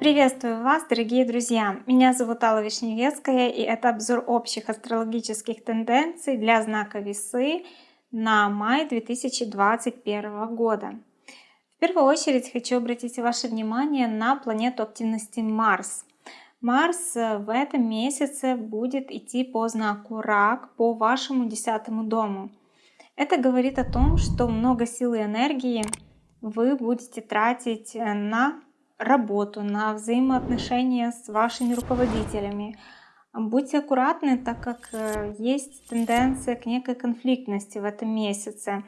Приветствую вас, дорогие друзья! Меня зовут Алла Вишневецкая, и это обзор общих астрологических тенденций для знака Весы на май 2021 года. В первую очередь хочу обратить ваше внимание на планету активности Марс. Марс в этом месяце будет идти по знаку Рак, по вашему десятому дому. Это говорит о том, что много сил и энергии вы будете тратить на работу, на взаимоотношения с вашими руководителями. Будьте аккуратны, так как э, есть тенденция к некой конфликтности в этом месяце,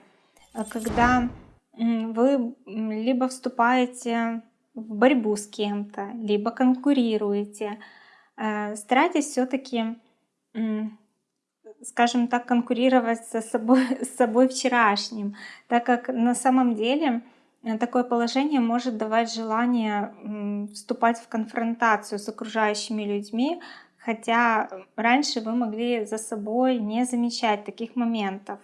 э, когда вы либо вступаете в борьбу с кем-то, либо конкурируете. Э, старайтесь все-таки, скажем так, конкурировать со собой, с собой вчерашним, так как на самом деле Э, такое положение может давать желание вступать в конфронтацию с окружающими людьми, хотя раньше вы могли за собой не замечать таких моментов.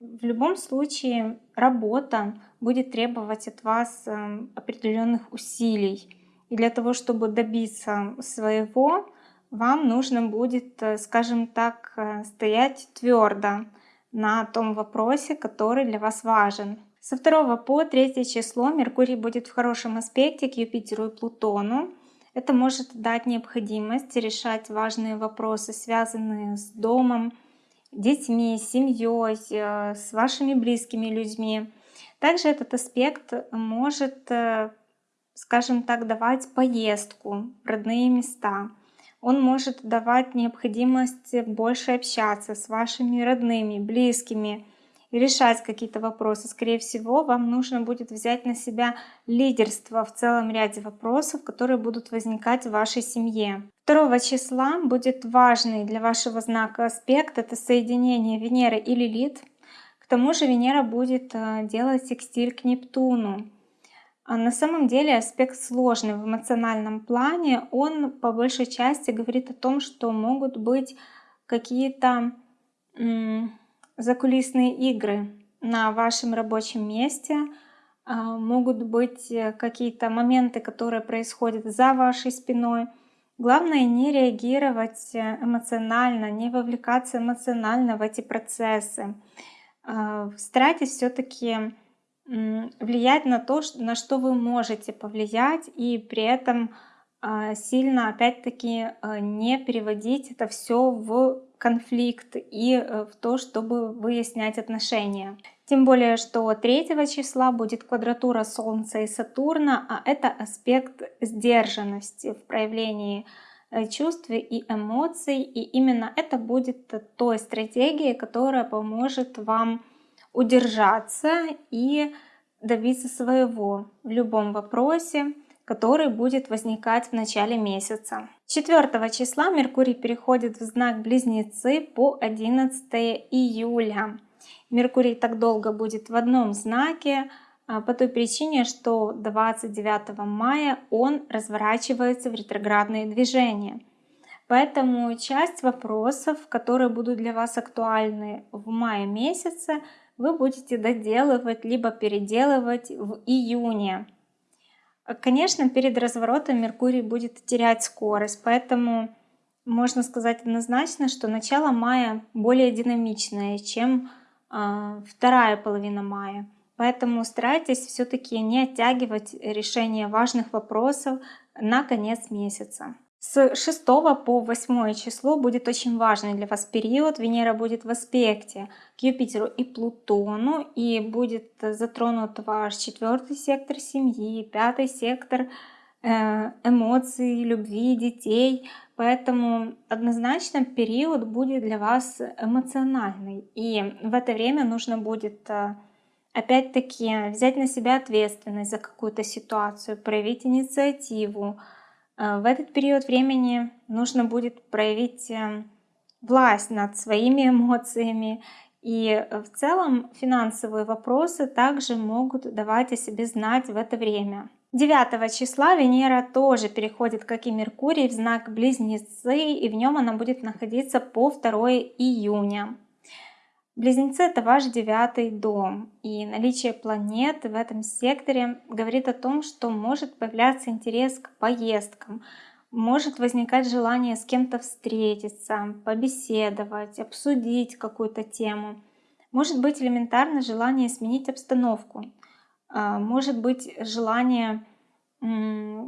В любом случае работа будет требовать от вас эм, определенных усилий. И для того, чтобы добиться своего, вам нужно будет, э, скажем так, э, стоять твердо на том вопросе, который для вас важен. Со 2 по 3 число Меркурий будет в хорошем аспекте к Юпитеру и Плутону. Это может дать необходимость решать важные вопросы, связанные с домом, детьми, семьей, э, с вашими близкими людьми. Также этот аспект может, скажем так, давать поездку в родные места. Он может давать необходимость больше общаться с вашими родными, близкими, и решать какие-то вопросы. Скорее всего, вам нужно будет взять на себя лидерство в целом ряде вопросов, которые будут возникать в вашей семье. 2 числа будет важный для вашего знака аспект, это соединение Венеры и Лилит. К тому же Венера будет э, делать секстиль к Нептуну. А на самом деле аспект сложный в эмоциональном плане. Он по большей части говорит о том, что могут быть какие-то закулисные игры на вашем рабочем месте, а, могут быть э, какие-то моменты, которые происходят за вашей спиной. Главное не реагировать э, эмоционально, не вовлекаться эмоционально в эти процессы. А, старайтесь все-таки влиять на то, на что вы можете повлиять, и при этом а, сильно, опять-таки, не переводить это все в конфликт и э, в то, чтобы выяснять отношения. Тем более, что 3 числа будет квадратура Солнца и Сатурна, а это аспект сдержанности в проявлении э, чувств и эмоций. И именно это будет той стратегией, которая поможет вам удержаться и добиться своего в любом вопросе, который будет возникать в начале месяца. 4 числа Меркурий переходит в знак Близнецы по 11 июля. Меркурий так долго будет в одном знаке, а, по той причине, что 29 мая он разворачивается в ретроградные движения. Поэтому часть вопросов, которые будут для вас актуальны в мае месяце, вы будете доделывать либо переделывать в июне. Конечно, перед разворотом Меркурий будет терять скорость, поэтому можно сказать однозначно, что начало мая более динамичное, чем э, вторая половина мая. Поэтому старайтесь все-таки не оттягивать решение важных вопросов на конец месяца. С 6 по 8 число будет очень важный для вас период. Венера будет в аспекте к Юпитеру и Плутону. И будет затронут ваш четвертый сектор семьи, пятый сектор э, эмоций, любви, детей. Поэтому однозначно период будет для вас эмоциональный. И в это время нужно будет э, опять-таки взять на себя ответственность за какую-то ситуацию, проявить инициативу, в этот период времени нужно будет проявить э, власть над своими эмоциями. И э, в целом финансовые вопросы также могут давать о себе знать в это время. 9 числа Венера тоже переходит, как и Меркурий, в знак Близнецы, и в нем она будет находиться по 2 июня. Близнецы это ваш девятый дом, и наличие планет в этом секторе говорит о том, что может появляться интерес к поездкам, может возникать желание с кем-то встретиться, побеседовать, обсудить какую-то тему. Может быть элементарно желание сменить обстановку, а, может быть желание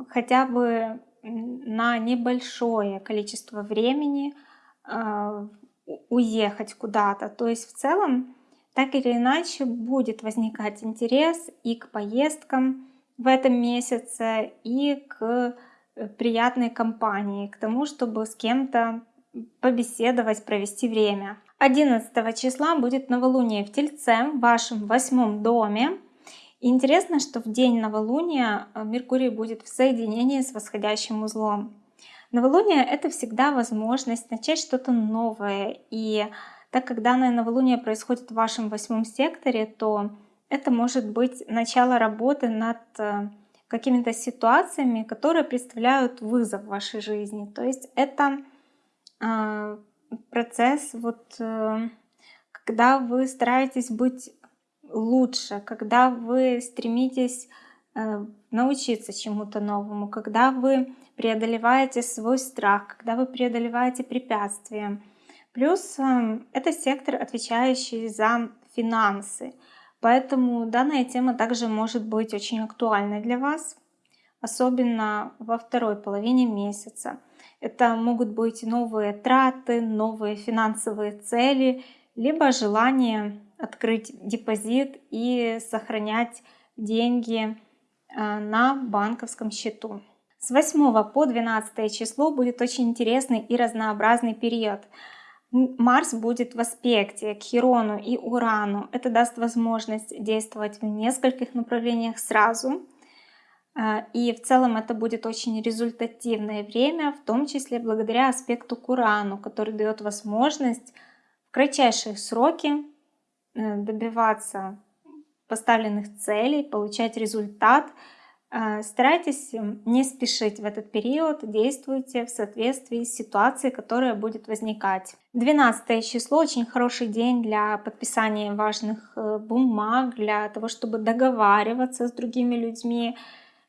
хотя бы на небольшое количество времени а, уехать куда-то. То есть в целом, так или иначе, будет возникать интерес и к поездкам в этом месяце, и к э, приятной компании, к тому, чтобы с кем-то побеседовать, провести время. 11 числа будет новолуние в Тельце, в вашем восьмом доме. интересно, что в день новолуния э, Меркурий будет в соединении с восходящим узлом. Новолуние — это всегда возможность начать что-то новое. И так как данное новолуние происходит в вашем восьмом секторе, то это может быть начало работы над э, какими-то ситуациями, которые представляют вызов в вашей жизни. То есть это э, процесс, вот, э, когда вы стараетесь быть лучше, когда вы стремитесь научиться чему-то новому, когда вы преодолеваете свой страх, когда вы преодолеваете препятствия. Плюс эм, это сектор, отвечающий за финансы. Поэтому данная тема также может быть очень актуальной для вас, особенно во второй половине месяца. Это могут быть новые траты, новые финансовые цели, либо желание открыть депозит и сохранять деньги э, на банковском счету. С 8 по 12 число будет очень интересный и разнообразный период. Марс будет в аспекте к Хирону и Урану. Это даст возможность действовать в нескольких направлениях сразу. А, и в целом это будет очень результативное время, в том числе благодаря аспекту к Урану, который дает возможность в кратчайшие сроки э, добиваться поставленных целей, получать результат – старайтесь не спешить в этот период, действуйте в соответствии с ситуацией, которая будет возникать. 12 число очень хороший день для подписания важных э, бумаг, для того, чтобы договариваться с другими людьми,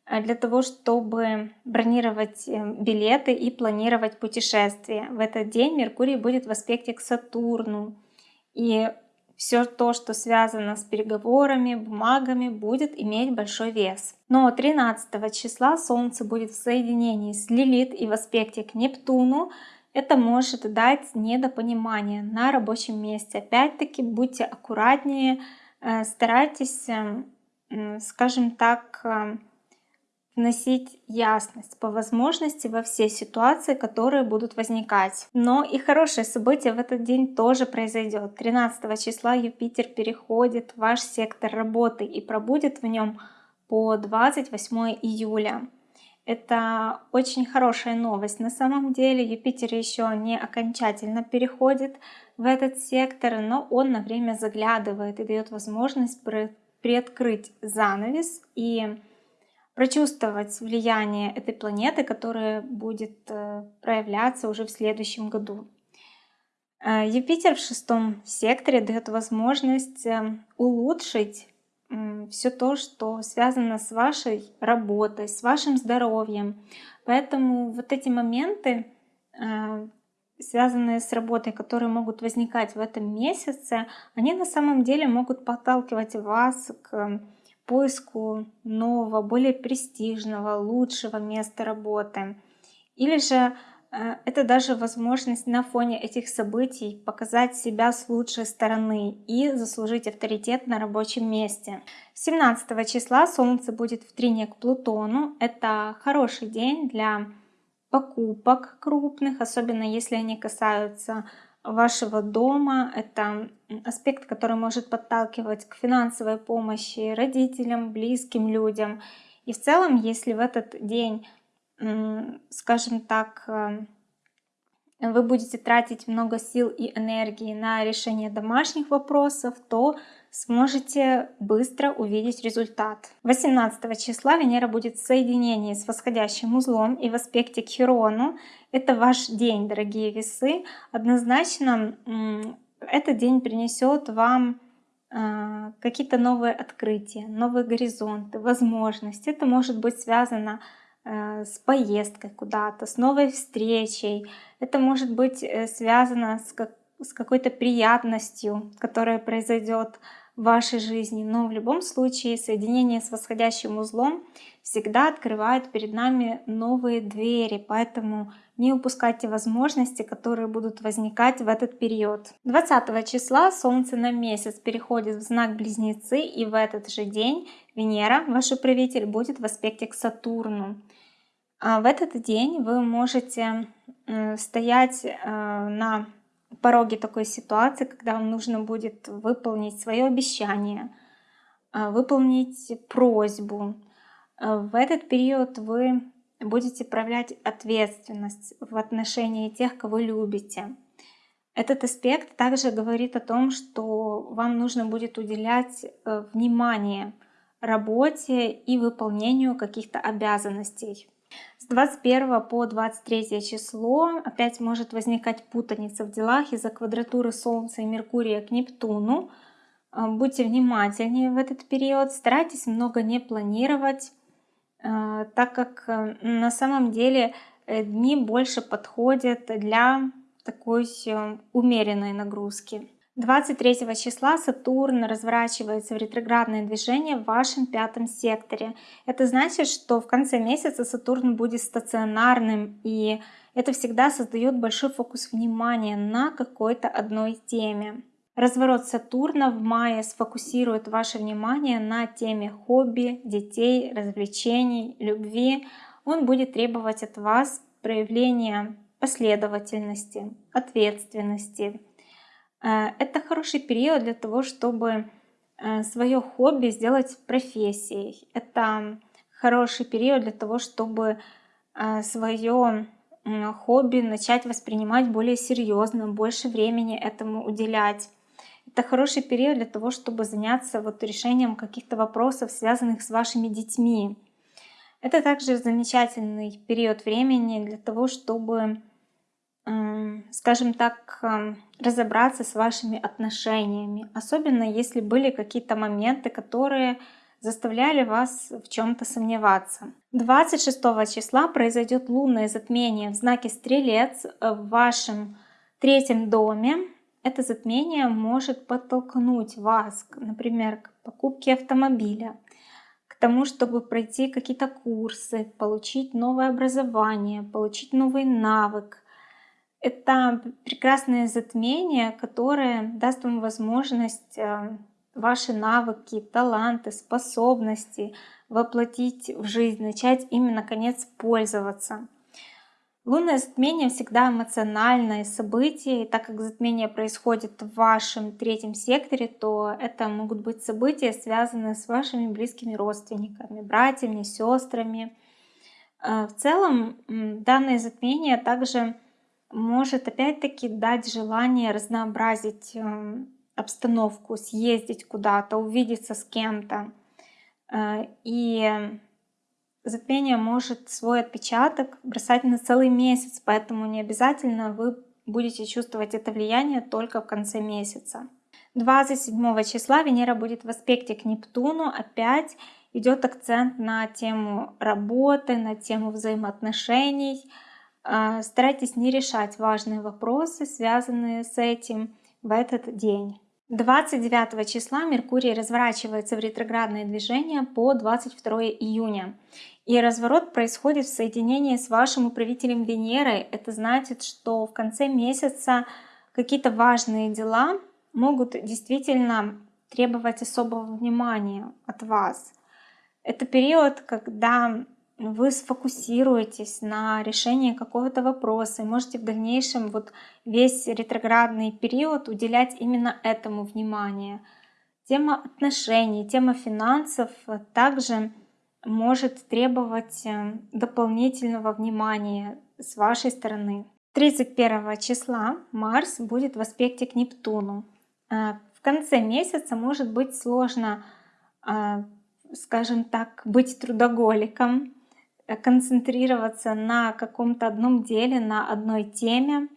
э, для того, чтобы бронировать э, билеты и планировать путешествия. В этот день Меркурий будет в аспекте к Сатурну. И все то, что связано с переговорами, бумагами, будет иметь большой вес. Но 13 числа Солнце будет в соединении с Лилит и в аспекте к Нептуну. Это может дать недопонимание на рабочем месте. Опять-таки будьте аккуратнее, э, старайтесь, эм, скажем так, э, вносить ясность по возможности во все ситуации, которые будут возникать. Но и хорошее событие в этот день тоже произойдет. 13 числа Юпитер переходит в ваш сектор работы и пробудет в нем по 28 июля. Это очень хорошая новость. На самом деле Юпитер еще не окончательно переходит в этот сектор, но он на время заглядывает и дает возможность приоткрыть занавес и прочувствовать влияние этой планеты, которая будет э, проявляться уже в следующем году. Э, Юпитер в шестом секторе дает возможность э, улучшить все то, что связано с вашей работой, с вашим здоровьем. Поэтому вот эти моменты, связанные с работой, которые могут возникать в этом месяце, они на самом деле могут подталкивать вас к поиску нового, более престижного, лучшего места работы. Или же э, это даже возможность на фоне этих событий показать себя с лучшей стороны и заслужить авторитет на рабочем месте. 17 числа Солнце будет в трине к Плутону. Это хороший день для покупок крупных, особенно если они касаются вашего дома. Это аспект, который может подталкивать к финансовой помощи родителям, близким людям. И в целом, если в этот день, скажем так, э, вы будете тратить много сил и энергии на решение домашних вопросов, то сможете быстро увидеть результат. 18 числа Венера будет в соединении с восходящим узлом и в аспекте к Хирону. Это ваш день, дорогие весы. Однозначно Этот день принесет вам а, какие-то новые открытия, новые горизонты, возможности. Это может быть связано э, с поездкой куда-то, с новой встречей. Это может быть э, связано с, как, с какой-то приятностью, которая произойдет в вашей жизни. Но в любом случае соединение с восходящим узлом всегда открывает перед нами новые двери. Поэтому не упускайте возможности, которые будут возникать в этот период. 20 числа Солнце на месяц переходит в знак Близнецы, и в этот же день Венера, ваш управитель, будет в аспекте к Сатурну. А в этот день вы можете стоять э, на пороге такой ситуации, когда вам нужно будет выполнить свое обещание, э, выполнить просьбу. Э, в этот период вы будете проявлять ответственность в отношении тех, кого любите. Этот аспект также говорит о том, что вам нужно будет уделять э, внимание работе и выполнению каких-то обязанностей. С 21 по 23 число опять может возникать путаница в делах из-за квадратуры Солнца и Меркурия к Нептуну. Э, будьте внимательнее в этот период, старайтесь много не планировать, а, так как э, на самом деле э, дни больше подходят для такой э, умеренной нагрузки. 23 числа Сатурн разворачивается в ретроградное движение в вашем пятом секторе. Это значит, что в конце месяца Сатурн будет стационарным, и это всегда создает большой фокус внимания на какой-то одной теме. Разворот Сатурна в мае сфокусирует ваше внимание на теме хобби, детей, развлечений, любви. Он будет требовать от вас проявления последовательности, ответственности. Э, это хороший период для того, чтобы э, свое хобби сделать профессией. Это хороший период для того, чтобы э, свое хобби начать воспринимать более серьезно, больше времени этому уделять. Это хороший период для того, чтобы заняться вот решением каких-то вопросов, связанных с вашими детьми. Это также замечательный период времени для того, чтобы, скажем так, разобраться с вашими отношениями. Особенно если были какие-то моменты, которые заставляли вас в чем-то сомневаться. 26 числа произойдет лунное затмение в знаке Стрелец в вашем третьем доме это затмение может подтолкнуть вас, например, к покупке автомобиля, к тому, чтобы пройти какие-то курсы, получить новое образование, получить новый навык. Это прекрасное затмение, которое даст вам возможность э, ваши навыки, таланты, способности воплотить в жизнь, начать ими наконец пользоваться. Лунное затмение всегда эмоциональное событие, и так как затмение происходит в вашем третьем секторе, то это могут быть события, связанные с вашими близкими родственниками, братьями, сестрами. Э, в целом данное затмение также может опять-таки дать желание разнообразить э, обстановку, съездить куда-то, увидеться с кем-то. Э, и затмение может свой отпечаток бросать на целый месяц, поэтому не обязательно вы будете чувствовать это влияние только в конце месяца. 27 числа Венера будет в аспекте к Нептуну. Опять идет акцент на тему работы, на тему взаимоотношений. А, старайтесь не решать важные вопросы, связанные с этим в этот день. 29 числа Меркурий разворачивается в ретроградное движение по 22 июня. И разворот происходит в соединении с вашим управителем Венерой. Это значит, что в конце месяца какие-то важные дела могут действительно требовать особого внимания от вас. Это период, когда вы сфокусируетесь на решении какого-то вопроса и можете в дальнейшем вот весь ретроградный период уделять именно этому внимание. Тема отношений, тема финансов также может требовать э, дополнительного внимания с вашей стороны. 31 числа Марс будет в аспекте к Нептуну. Э, в конце месяца может быть сложно, э, скажем так, быть трудоголиком, концентрироваться на каком-то одном деле, на одной теме.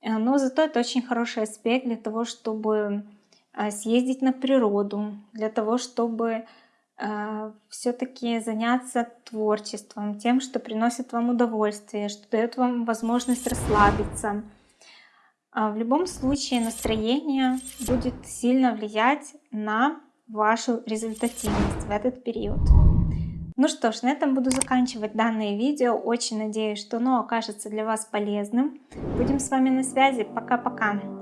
Э, но зато это очень хороший аспект для того, чтобы а, съездить на природу, для того, чтобы все-таки заняться творчеством, тем, что приносит вам удовольствие, что дает вам возможность расслабиться. А в любом случае настроение будет сильно влиять на вашу результативность в этот период. Ну что ж, на этом буду заканчивать данное видео. Очень надеюсь, что оно окажется для вас полезным. Будем с вами на связи. Пока-пока.